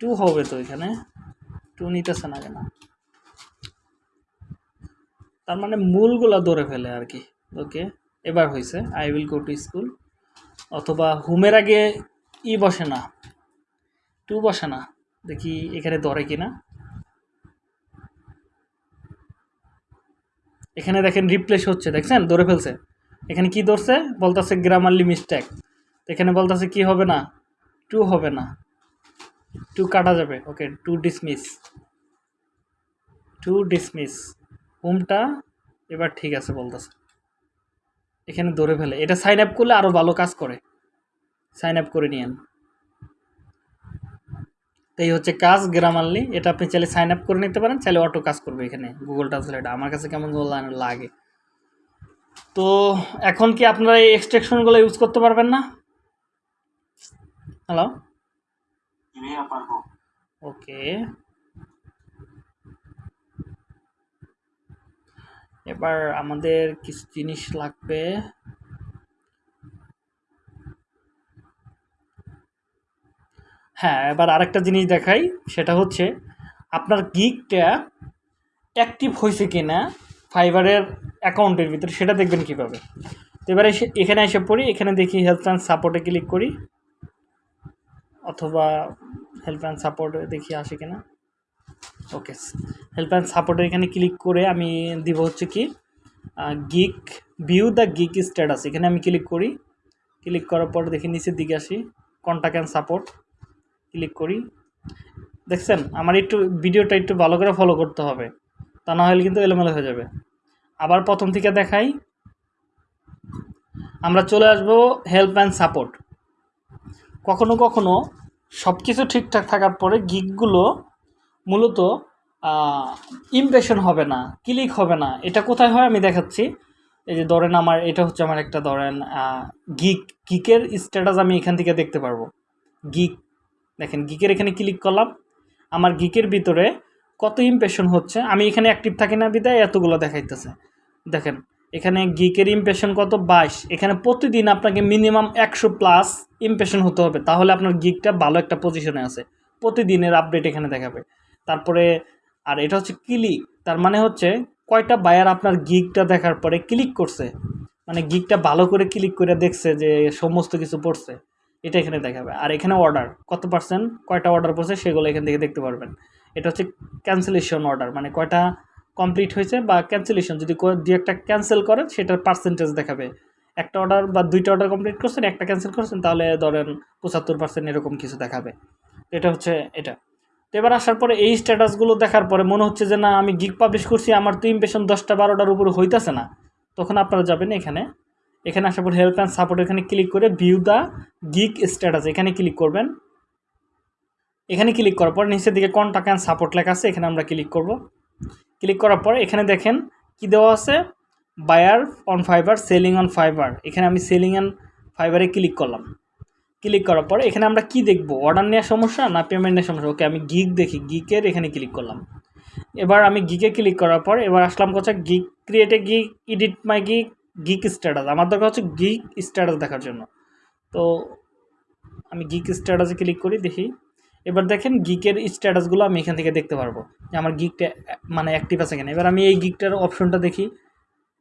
টু হবে তো এখানে। টু নিতেছে না কেন? তার মানে মূলগুলা ধরে ফেলে আর কি। ওকে। এবার হয়েছে I will go to school অথবা হুমের আগে ই বসে না, টু বসে না, দেখি এখানে ধরে কিনা। এখানে দেখেন রিপ্লেস হচ্ছে, দেখছেন? ধরে ফেলছে। এখানে কি ধরছে? বলতেছে গ্রামারলি মিস্টেক এখানে বলতেছে কি হবে না? টু হবে না। টু কাটা যাবে। Okay, to dismiss to dismiss হোমটা এবার ঠিক আছে বলতেছে। এখানে ধরে ফেলে। এটা সাইন আপ করলে আরও ভালো কাজ করে। সাইন আপ করে নিয়েন। তো এই হচ্ছে কাজ গ্রামারলি এটা আপনি চাইলে সাইন আপ করে নিতে পারেন চাইলে অটো কাজ করবে এখানে গুগল ট্রান্সলেট আমার কাছে কেমন লাগে। তো এখন কি আপনারা এই এক্সট্রাকশনগুলো ইউজ করতে পারবেন না? হ্যালো ওকে এবার আমাদের কিছু জিনিস লাগবে। হ্যাঁ এবার আরেকটা জিনিস দেখাই, সেটা হচ্ছে আপনার গিকটা অ্যাক্টিভ হয়েছে কি না ফাইবারের অ্যাকাউন্টের ভিতরে, সেটা দেখবেন কীভাবে। তো এবারে এখানে এসে পড়ি, এখানে দেখি হেল্প অ্যান্ড সাপোর্টে ক্লিক করি, অথবা হেল্প অ্যান্ড সাপোর্টে দেখি আসে কিনা। ওকে হেল্প অ্যান্ড সাপোর্টে এখানে ক্লিক করে আমি দিব হচ্ছে কি gig view the gig status এখানে আমি ক্লিক করি ক্লিক করার পর দেখি নিচের দিকে আসি কন্ট্যাক্ট অ্যান্ড সাপোর্ট ক্লিক করি। দেখছেন, আমার একটু ভিডিওটা একটু ভালো করে ফলো করতে হবে, তা না হলে কিন্তু এলোমেলো হয়ে যাবে। আবার প্রথম থেকে দেখাই, আমরা চলে আসব হেল্প অ্যান্ড সাপোর্ট কখনো কখনো সব কিছু ঠিকঠাক থাকার পরে গিকগুলো মূলত ইমপ্রেশন হবে না ক্লিক হবে না। এটা কোথায় হয় আমি দেখাচ্ছি। এই যে ধরেন আমার, এটা হচ্ছে আমার একটা ধরেন গিক গিকের স্ট্যাটাস আমি এখান থেকে দেখতে পারব। গিক দেখেন গিকের এখানে ক্লিক করলাম। আমার গিকের ভিতরে কত ইমপ্রেশন হচ্ছে? আমি এখানে অ্যাক্টিভ থাকি না বিদায়, এতগুলো দেখাইতেছে। দেখেন, এখানে গিকের ইমপ্রেশন কত? বাইশ। এখানে প্রতিদিন আপনাকে মিনিমাম একশো প্লাস ইমপ্রেশন হতে হবে। তাহলে আপনার গিকটা ভালো একটা পজিশনে আছে। প্রতিদিনের আপডেট এখানে দেখাবে। তারপরে, আর এটা হচ্ছে ক্লিক তার মানে হচ্ছে কয়টা বায়ার আপনার গিকটা দেখার পরে ক্লিক করছে। মানে গিকটা ভালো করে ক্লিক করে দেখছে যে সমস্ত কিছু পড়ছে। এটা এখানে দেখাবে। আর এখানে অর্ডার কত পার্সেন্ট কয়টা অর্ডার পড়ছে সেগুলো এখান থেকে দেখতে পারবেন। এটা হচ্ছে ক্যান্সেলেশন অর্ডার মানে কয়টা কমপ্লিট হয়েছে বা ক্যান্সেলেশন যদি দু একটা ক্যান্সেল করেন সেটার পার্সেন্টেজ দেখাবে। একটা অর্ডার বা দুইটা অর্ডার কমপ্লিট করছেন, একটা ক্যান্সেল করছেন, তাহলে ধরেন পঁচাত্তর পার্সেন্ট এরকম কিছু দেখাবে। এটা হচ্ছে এটা। তো এবার আসার পরে এই স্ট্যাটাসগুলো দেখার পরে মনে হচ্ছে যে না, আমি গিগ পাবলিশ করছি, আমার তো ইমপ্রেশন দশটা বারোটার উপরে হইতেছে না। তখন আপনারা যাবেন এখানে। এখানে আসার পর হেল্প অ্যান্ড সাপোর্ট এখানে ক্লিক করে ভিউ দ্য গিগ স্ট্যাটাস এখানে ক্লিক করবেন। এখানে ক্লিক করার পর নিচের দিকে কন্ট্যাক্ট অ্যান্ড সাপোর্ট লেখা আছে, এখানে আমরা ক্লিক করব। ক্লিক করার পর এখানে দেখেন কি দেওয়া আছে? Buyer on Fiverr selling on Fiverr এখানে আমি সেলিং অ্যান্ড ফাইবারে ক্লিক করলাম। ক্লিক করার পর এখানে আমরা কি দেখব? অর্ডার নেওয়ার সমস্যা না পেমেন্টের সমস্যা? ওকে আমি গিগ দেখি গিকের এখানে ক্লিক করলাম। এবার আমি গিকে ক্লিক করার পর এবার আসলাম কোথায় gig ক্রিয়েটে gig edit my gig gig status আমার দরকার হচ্ছে গিক স্ট্যাটাস দেখার জন্য। তো আমি গিক স্ট্যাটাসে ক্লিক করি, দেখি। এবার দেখেন গিকের স্ট্যাটাসগুলো আমি এখান থেকে দেখতে পারব। যে আমার গিকটা মানে অ্যাক্টিভ আছে কিনা। এবার আমি এই গিকটার অপশনটা দেখি।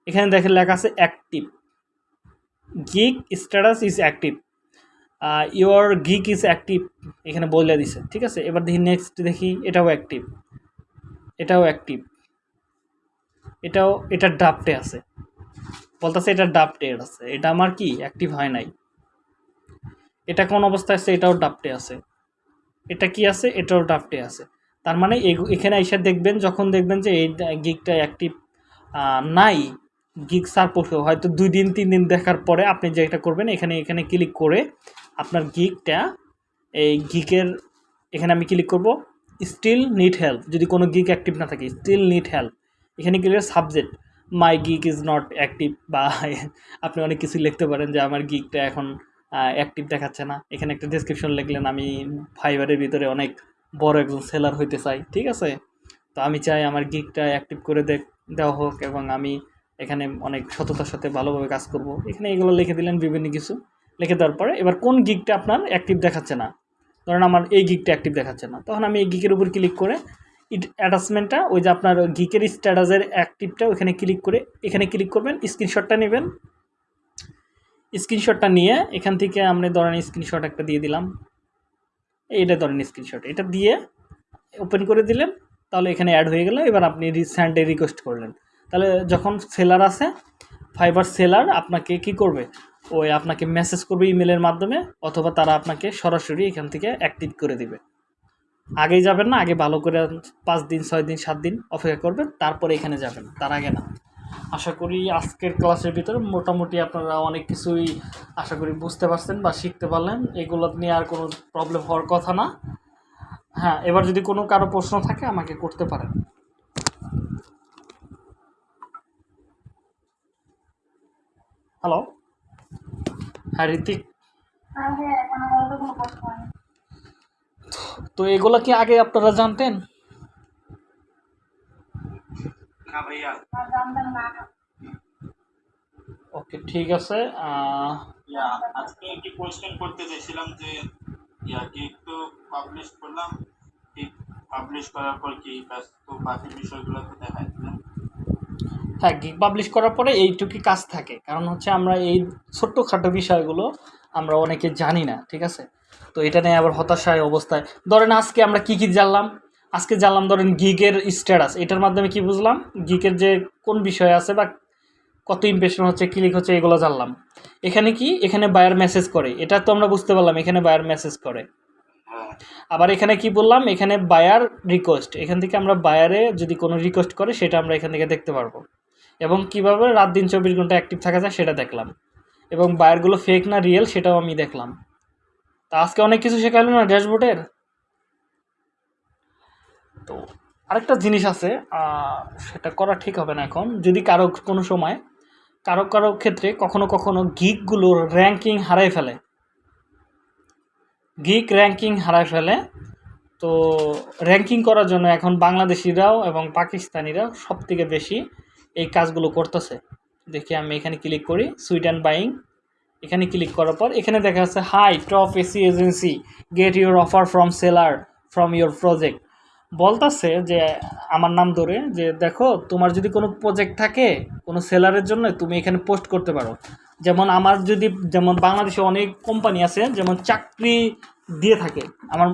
এখানে দেখেন লেখা আছে active gig status is active your gig is active এখানে বলে দিছে, ঠিক আছে? এবার দেখি নেক্সট দেখি, এটাও অ্যাক্টিভ এটাও অ্যাক্টিভ এটাও, এটা ডাপটে আছে। বলতেছে এটা ডাপটে আছে, এটা আমার কি অ্যাক্টিভ হয় নাই। এটা কোন অবস্থায় আছে, এটাও ডাপটে আছে। এটা কি আছে, এটাও ডাফটে আছে। তার মানে এখানে এসে দেখবেন, যখন দেখবেন যে এই গিকটা অ্যাক্টিভ নাই গিক সার হয়তো দুই দিন, তিন দিন দেখার পরে আপনি যেটা করবেন, এখানে এখানে ক্লিক করে আপনার গিকটা এই গিকের এখানে আমি ক্লিক করব স্টিল নিড হেল্প যদি কোনো গিক অ্যাক্টিভ না থাকে স্টিল নিড হেল্প এখানে click subject my gig is not active বা *laughs* আপনি অনেক কিছু লিখতে পারেন যে আমার গিকটা এখন অ্যাক্টিভ দেখাচ্ছে না, এখানে একটা ডিসক্রিপশন লিখলেন, আমি ফাইবারের ভিতরে অনেক বড় একজন সেলার হইতে চাই, ঠিক আছে? তো আমি চাই আমার গিকটা অ্যাক্টিভ করে দেওয়া হোক, এবং আমি এখানে অনেক সততার সাথে ভালোভাবে কাজ করব, এখানে এগুলো লিখে দিলেন বিভিন্ন কিছু। লিখে দেওয়ার পরে এবার কোন গিকটা আপনার অ্যাক্টিভ দেখাচ্ছে না? ধরেন আমার এই গিকটা অ্যাক্টিভ দেখাচ্ছে না। তখন আমি এই গিকের উপর ক্লিক করে ইট অ্যাটাচমেন্টটা ওই যে আপনার গিকের স্ট্যাটাসের অ্যাক্টিভটা ওখানে ক্লিক করে, এখানে ক্লিক করবেন স্ক্রিনশটটা নেবেন। স্ক্রিনশটটা নিয়ে এখান থেকে আমরা ধরেন স্ক্রিনশট একটা দিয়ে দিলাম। এইটা ধরেন স্ক্রিনশট এটা দিয়ে ওপেন করে দিলেন, তাহলে এখানে অ্যাড হয়ে গেল। এবার আপনি রিসেন্টে রিকোয়েস্ট করলেন। তাহলে যখন সেলার আছে ফাইবার সেলার আপনাকে কি করবে? ওই আপনাকে মেসেজ করবে ইমেলের মাধ্যমে, অথবা তারা আপনাকে সরাসরি এখান থেকে অ্যাক্টিভ করে দিবে। আগেই যাবেন না, আগে ভালো করে পাঁচ দিন, ছয় দিন, সাত দিন অপেক্ষা করবেন, তারপরে এখানে যাবেন, তার আগে না। আশা করি আজকের ক্লাসের ভিতরে মোটামুটি আপনারা অনেক কিছুই আশা করি বুঝতে পারছেন বা শিখতে পারলেন। এগুলো নিয়ে আর কোনো প্রবলেম হওয়ার কথা না। হ্যাঁ এবার যদি কোনো কারও প্রশ্ন থাকে, আমাকে করতে পারেন। হ্যালো হ্যাঁ ঋতিক হ্যাঁ তো এগুলো কি আগে আপনারা জানতেন? ওকে ঠিক আছে আহ, ইয়া আজকে একটি কোয়েশ্চেন করতে চাইছিলাম যে ইয়া কেক তো পাবলিশ করলাম? কেক পাবলিশ করার পর কি কাজ তো বাকি বিষয়গুলো তো দেখাই দিলাম হ্যাঁ গিগ পাবলিশ করার পরে এইটুকুই কাজ থাকে। কারণ হচ্ছে আমরা এই ছোট্টখাটো বিষয়গুলো আমরা অনেকে জানি না, ঠিক আছে? তো এটা নিয়ে আবার হতাশায় অবস্থায়। ধরেন আজকে আমরা কি কি জানলাম? আজকে জানলাম ধরেন গিগের স্ট্যাটাস এটার মাধ্যমে কি বুঝলাম? গিগের যে কোন বিষয় আছে বা কত ইমপ্রেশন হচ্ছে ক্লিক হচ্ছে, এগুলো জানলাম। এখানে কি? এখানে বায়ার মেসেজ করে। এটা তো আমরা বুঝতে পারলাম, এখানে বায়ার মেসেজ করে। আবার এখানে কি বললাম? এখানে বায়ার রিকোয়েস্ট এখান থেকে আমরা বায়ারে যদি কোনো রিকোয়েস্ট করে, সেটা আমরা এখান থেকে দেখতে পারব। এবং কীভাবে রাত দিন চব্বিশ ঘণ্টা অ্যাক্টিভ থাকা যায় সেটা দেখলাম। এবং বায়ারগুলো ফেক না রিয়েল সেটাও আমি দেখলাম। তা আজকে অনেক কিছু শেখালো না ড্যাশবোর্ডের? তো আরেকটা জিনিস আছে সেটা করা ঠিক হবে না এখন। যদি কারও কোনো সময়, কারও কারও ক্ষেত্রে কখনো কখনো গিকগুলোর র্যাঙ্কিং হারাই ফেলে। গিক র্যাঙ্কিং হারায় ফেলে। তো র্যাঙ্কিং করার জন্য এখন বাংলাদেশিরাও এবং পাকিস্তানিরাও সব থেকে বেশি এই কাজগুলো করতেছে। দেখি আমি এখানে ক্লিক করি অ্যান্ড বাইং এখানে ক্লিক করার পর এখানে দেখা যাচ্ছে hi top AC agency get your offer from seller from your project বলতাছে যে, আমার নাম ধরে যে, দেখো, তোমার যদি কোনো প্রজেক্ট থাকে, কোনো সেলারের জন্য তুমি এখানে পোস্ট করতে পারো। যেমন আমার যদি, যেমন বাংলাদেশে অনেক কোম্পানি আছে, যেমন চাকরি দিয়ে থাকে। আমার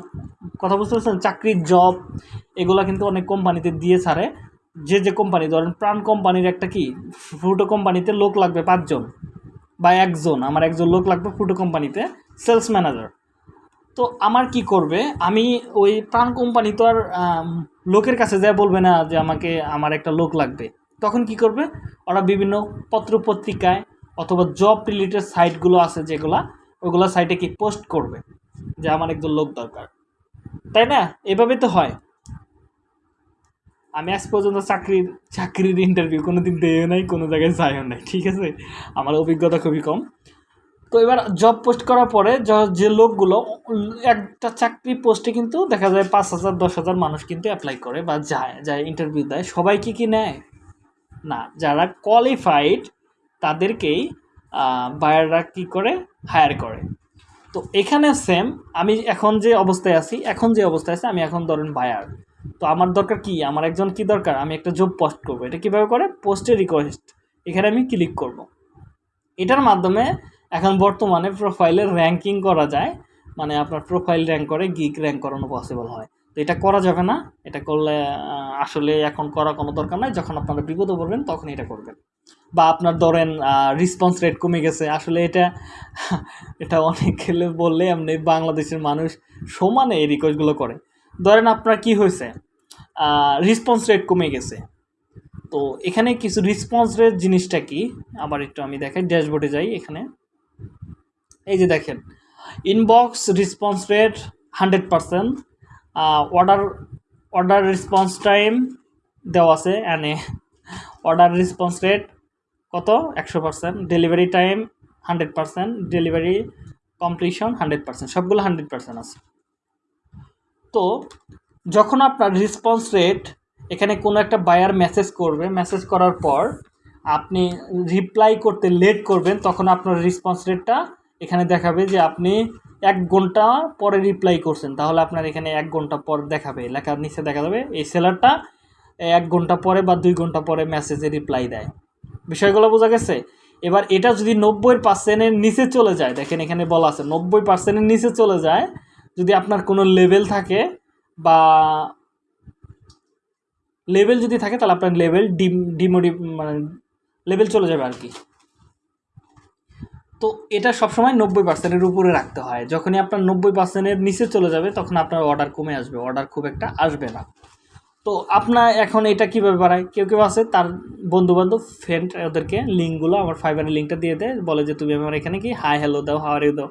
কথা বুঝতে পারছেন? চাকরির জব এগুলা কিন্তু অনেক কোম্পানিতে দিয়ে ছাড়ে। যে যে কোম্পানি ধরেন প্রাণ কোম্পানির একটা কি ফ্রুটো কোম্পানিতে লোক লাগবে পাঁচজন বা একজন, আমার একজন লোক লাগবে ফ্রুটো কোম্পানিতে সেলস ম্যানেজার তো আমার কি করবে, আমি ওই প্রাণ কোম্পানি তো আর লোকের কাছে যা বলবে না যে আমাকে, আমার একটা লোক লাগবে। তখন কি করবে, ওরা বিভিন্ন পত্র পত্রিকায় অথবা জব রিলেটেড সাইটগুলো আছে যেগুলা ওইগুলো সাইটে কি পোস্ট করবে যে আমার একজন লোক দরকার। তাই না? এভাবে তো হয়। আমি আজ পর্যন্ত চাকরির চাকরির ইন্টারভিউ কোনো দিন দেও নাই, কোনো জায়গায় যাইও নাই, ঠিক আছে? আমার অভিজ্ঞতা খুবই কম। তো এবার জব পোস্ট করার পরে যে লোকগুলো, একটা চাকরি পোস্টে কিন্তু দেখা যায় পাঁচ হাজার, দশ হাজার মানুষ কিন্তু অ্যাপ্লাই করে বা যায় যায় ইন্টারভিউ দেয়। সবাই কি কি নেয়? না, যারা কোয়ালিফাইড তাদেরকেই বায়াররা কি করে? হায়ার করে। তো এখানে সেম আমি এখন যে অবস্থায় আছি, এখন যে অবস্থায় আছি, আমি এখন ধরেন বায়ার তো আমার দরকার কি? আমার একজন কি দরকার? আমি একটা জব পোস্ট করব। এটা কীভাবে করে? পোস্টে রিকোয়েস্ট এখানে আমি ক্লিক করব। এটার মাধ্যমে এখন বর্তমানে প্রোফাইলের র্যাঙ্কিং করা যায়। মানে আপনার প্রোফাইল র্যাঙ্ক করে গিক র্যাঙ্ক করানো পসিবল হয়। তো এটা করা যাবে না। এটা করলে আসলে এখন করা কোনো দরকার নাই। যখন আপনারা বিপদে পড়বেন তখন এটা করবেন। বা আপনার ধরেন রেসপন্স রেট কমে গেছে। আসলে এটা *laughs* এটা অনেক খেলে বললে আপনি বাংলাদেশের মানুষ সমানে এই রিকোয়েস্টগুলো করে। ধরেন আপনার কি হয়েছে? রেসপন্স রেট কমে গেছে। তো এখানে কিছু রেসপন্স রেট জিনিসটা কি? আবার একটু আমি দেখাই ড্যাশবোর্ডে যাই এখানে। এই যে দেখেন inbox response rate hundred percent order order response time দেওয়া আছে এনে অর্ডার রেসপন্স রেট কত? একশো percent delivery time hundred percent delivery completion hundred percent সবগুলো হান্ড্রেড পার্সেন্ট আছে। তো যখন আপনার রেসপন্স রেট এখানে কোনো একটা বায়ার মেসেজ করবে মেসেজ করার পর আপনি রিপ্লাই করতে লেট করবেন, তখন আপনার রেসপন্স রেটটা এখানে দেখাবে যে আপনি এক ঘণ্টা পরে রিপ্লাই করছেন। তাহলে আপনার এখানে এক ঘণ্টা পর দেখাবে লেখার নিচে দেখা যাবে, এই সেলারটা এক ঘণ্টা পরে বা দুই ঘণ্টা পরে মেসেজে রিপ্লাই দেয়। বিষয়গুলো বোঝা গেছে? এবার এটা যদি নব্বই পার্সেন্টের নিচে চলে যায়, দেখেন এখানে বলা আছে, নব্বই পার্সেন্টের নিচে চলে যায় যদি আপনার কোনো লেভেল থাকে বা লেভেল যদি থাকে, তাহলে আপনার লেভেল ডিম ডিমোডি মানে লেভেল চলে যাবে আর কি। তো এটা সবসময় নব্বই পার্সেন্টের উপরে রাখতে হয়। যখনই আপনার নব্বই পার্সেন্টের নিচে চলে যাবে, তখন আপনার অর্ডার কমে আসবে অর্ডার খুব একটা আসবে না। তো আপনার এখন এটা কীভাবে বাড়ায়? কেউ কেউ আছে, তার বন্ধুবান্ধব ফ্রেন্ড ওদেরকে লিঙ্কগুলো, আমার ফাইবারের লিঙ্কটা দিয়ে দেয়, বলে যে, তুমি আমার এখানে কি? হাই হ্যালো দাও হাওয়ার দাও।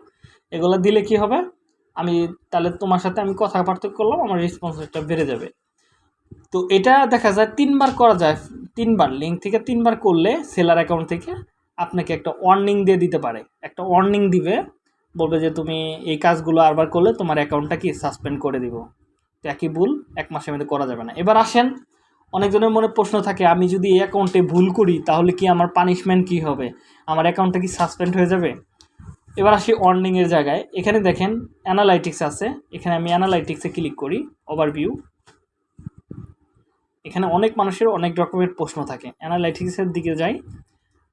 এগুলো দিলে কি হবে? আমি তাহলে তোমার সাথে আমি কথা পার্থক্য করলাম, আমার রেসপন্স রেটটা বেড়ে যাবে। তো এটা দেখা যায় তিনবার করা যায়, তিনবার লিঙ্ক থেকে তিনবার করলে সেলার অ্যাকাউন্ট থেকে আপনাকে একটা ওয়ার্নিং দিয়ে দিতে পারে। একটা ওয়ার্নিং দিবে, বলবে যে তুমি এই কাজগুলো আরবার করলে তোমার অ্যাকাউন্টটা কি সাসপেন্ড করে দিব। তো একই ভুল, এক মাসের মধ্যে করা যাবে না। এবার আসেন, অনেকজনের মনে প্রশ্ন থাকে, আমি যদি এই অ্যাকাউন্টে ভুল করি, তাহলে কি আমার পানিশমেন্ট কি হবে? আমার অ্যাকাউন্টটা কি সাসপেন্ড হয়ে যাবে? এবার আসি ওয়ার্নিংয়ের জায়গায়। এখানে দেখেন অ্যানালাইটিক্স আছে। এখানে আমি অ্যানালাইটিক্সে ক্লিক করি ওভারভিউ এখানে অনেক মানুষের অনেক রকমের প্রশ্ন থাকে। অ্যানালাইটিক্সের দিকে যাই।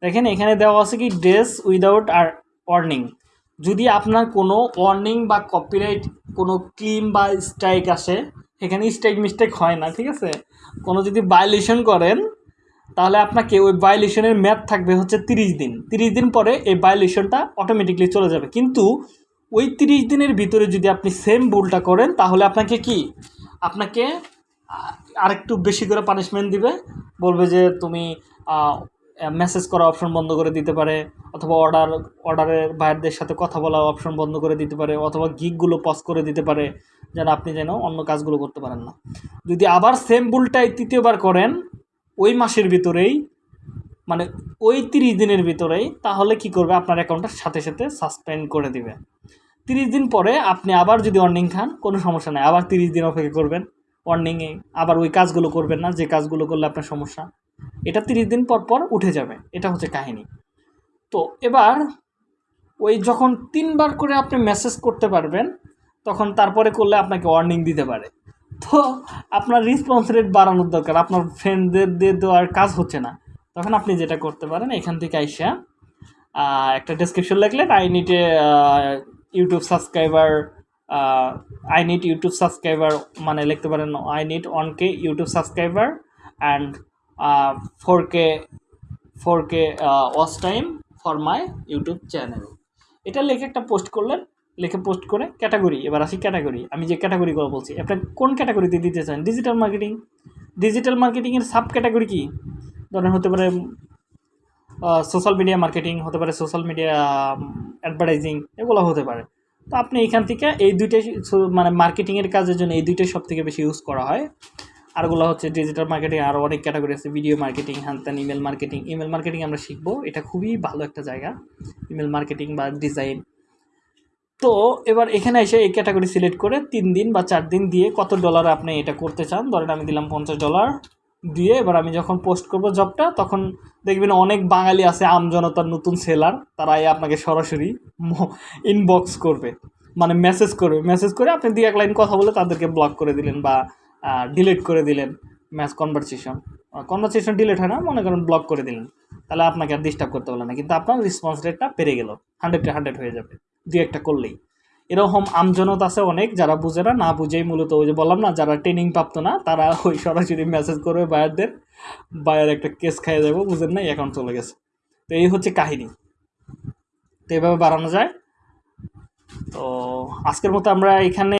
দেখেন এখানে দেওয়া আছে কি ড্রেস উইদাউট আর ওয়ার্নিং যদি আপনার কোনো ওয়ার্নিং বা কপিরাইট কোনো ক্লিম বা স্ট্রাইক আসে, এখানে স্ট্রাইক মিস্টেক হয় না, ঠিক আছে? কোনো যদি ভায়োলেশন করেন তাহলে আপনাকে ওই ভায়োলেশনের ম্যাথ থাকবে হচ্ছে তিরিশ দিন। তিরিশ দিন পরে এই ভায়োলেশনটা অটোমেটিকলি চলে যাবে। কিন্তু ওই তিরিশ দিনের ভিতরে যদি আপনি সেম ভুলটা করেন, তাহলে আপনাকে কি? আপনাকে আরেকটু বেশি করে পানিশমেন্ট দিবে। বলবে যে তুমি মেসেজ করা অপশন বন্ধ করে দিতে পারে, অথবা অর্ডার অর্ডারের বাইরদের সাথে কথা বলা অপশন বন্ধ করে দিতে পারে, অথবা গিকগুলো পজ করে দিতে পারে, যেন আপনি যেন অন্য কাজগুলো করতে পারেন না। যদি আবার সেম ভুলটাই তৃতীয়বার করেন ওই মাসের ভিতরেই মানে ওই তিরিশ দিনের ভিতরেই তাহলে কি করবে? আপনার অ্যাকাউন্টটা সাথে সাথে সাসপেন্ড করে দিবে। তিরিশ দিন পরে আপনি আবার যদি ওয়ার্নিং খান, কোনো সমস্যা নেই। আবার তিরিশ দিন অপেক্ষা করবেন ওয়ার্নিংয়ে আবার ওই কাজগুলো করবেন না, যে কাজগুলো করলে আপনার সমস্যা। এটা তিরিশ দিন পর পর উঠে যাবে। এটা হচ্ছে কাহিনী। তো এবার ওই যখন তিনবার করে আপনি মেসেজ করতে পারবেন, তখন তারপরে করলে আপনাকে ওয়ার্নিং দিতে পারে। তো আপনার রেসপন্স রেট বাড়ানোর দরকার। আপনার ফ্রেন্ডদের দিয়ে দেওয়ার কাজ হচ্ছে না। তখন আপনি যেটা করতে পারেন, এখান থেকে আইসা একটা ডেসক্রিপশন লিখলেন I a YouTube subscriber I need YouTube subscriber মানে লিখতে পারেন I need one K YouTube subscriber and four K four K watch time for my YouTube channel এটা লিখে একটা পোস্ট করলেন লিখে পোস্ট করে ক্যাটাগরি এবার আসি ক্যাটাগরি আমি যে ক্যাটাগরিগুলো বলছি আপনার কোন ক্যাটাগরিতে দিতে চান? ডিজিটাল মার্কেটিং ডিজিটাল মার্কেটিংয়ের সাব ক্যাটাগরি কী? ধরেন হতে পারে সোশ্যাল মিডিয়া মার্কেটিং হতে পারে সোশ্যাল মিডিয়া অ্যাডভার্টাইজিং এগুলো হতে পারে। তো আপনি এখান থেকে এই দুইটাই মানে মার্কেটিংয়ের কাজের জন্য এই দুইটাই সব থেকে বেশি ইউজ করা হয়। আরগুলো হচ্ছে ডিজিটাল মার্কেটিং আরও অনেক ক্যাটাগরি আছে ভিডিও মার্কেটিং হ্যান ইমেল মার্কেটিং ইমেল মার্কেটিং আমরা শিখব, এটা খুবই ভালো একটা জায়গা। ইমেল মার্কেটিং বা ডিজাইন তো এবার এখানে এসে এই ক্যাটাগরি সিলেক্ট করে তিন দিন বা চার দিন দিয়ে কত ডলার আপনি এটা করতে চান? ধরেন আমি দিলাম পঞ্চাশ ডলার দিয়ে এবার আমি যখন পোস্ট করব জবটা তখন দেখবেন অনেক বাঙালি আছে আমজনতার নতুন সেলার তারা এই আপনাকে সরাসরি ইনবক্স করবে। মানে মেসেজ করবে। মেসেজ করে আপনি দিয়ে এক লাইন কথা বলে তাদেরকে ব্লক করে দিলেন বা ডিলিট করে দিলেন ম্যাচ কনভারসেশন কনভারসেশন ডিলিট হয় না, মনে করেন ব্লক করে দিলেন। তাহলে আপনাকে আর ডিস্টার্ব করতে পারল না। কিন্তু আপনার রেসপন্স রেটটা পেরে গেল। হান্ড্রেডে হান্ড্রেড হয়ে যাবে। দু একটা করলেই। এরকম আমজনত আছে অনেক, যারা বুঝে না না বুঝেই মূলত ওই যে বললাম না, যারা ট্রেনিং প্রাপ্ত না, তারা ওই সরাসরি মেসেজ করবে বায়ারদের। বায়ার একটা কেস খাইয়ে যাব বুঝেন না অ্যাকাউন্ট চলে গেছে। তো এই হচ্ছে কাহিনী। তো এইভাবে বাড়ানো যায়। তো আজকের মতো আমরা এখানে